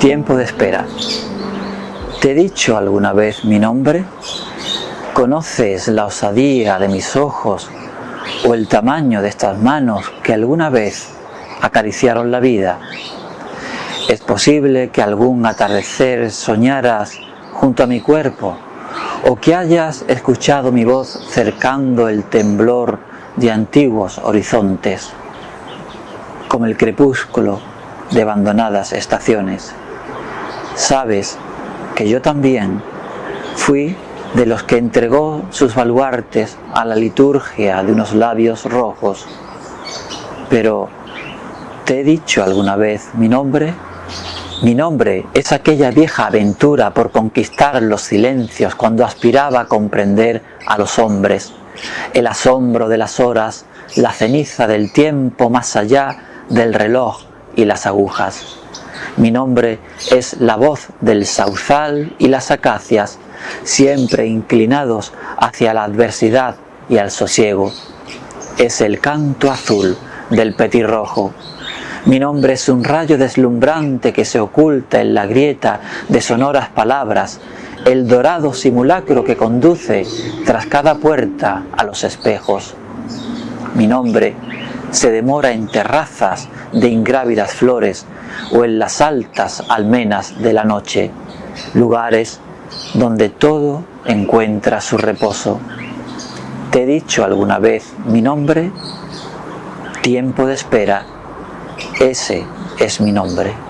Tiempo de espera. ¿Te he dicho alguna vez mi nombre? ¿Conoces la osadía de mis ojos o el tamaño de estas manos que alguna vez acariciaron la vida? ¿Es posible que algún atardecer soñaras junto a mi cuerpo o que hayas escuchado mi voz cercando el temblor de antiguos horizontes, como el crepúsculo de abandonadas estaciones? Sabes que yo también fui de los que entregó sus baluartes a la liturgia de unos labios rojos. Pero, ¿te he dicho alguna vez mi nombre? Mi nombre es aquella vieja aventura por conquistar los silencios cuando aspiraba a comprender a los hombres, el asombro de las horas, la ceniza del tiempo más allá del reloj y las agujas. Mi nombre es la voz del sauzal y las acacias, siempre inclinados hacia la adversidad y al sosiego. Es el canto azul del petirrojo. Mi nombre es un rayo deslumbrante que se oculta en la grieta de sonoras palabras, el dorado simulacro que conduce tras cada puerta a los espejos. Mi nombre se demora en terrazas de ingrávidas flores o en las altas almenas de la noche, lugares donde todo encuentra su reposo. ¿Te he dicho alguna vez mi nombre? Tiempo de espera, ese es mi nombre.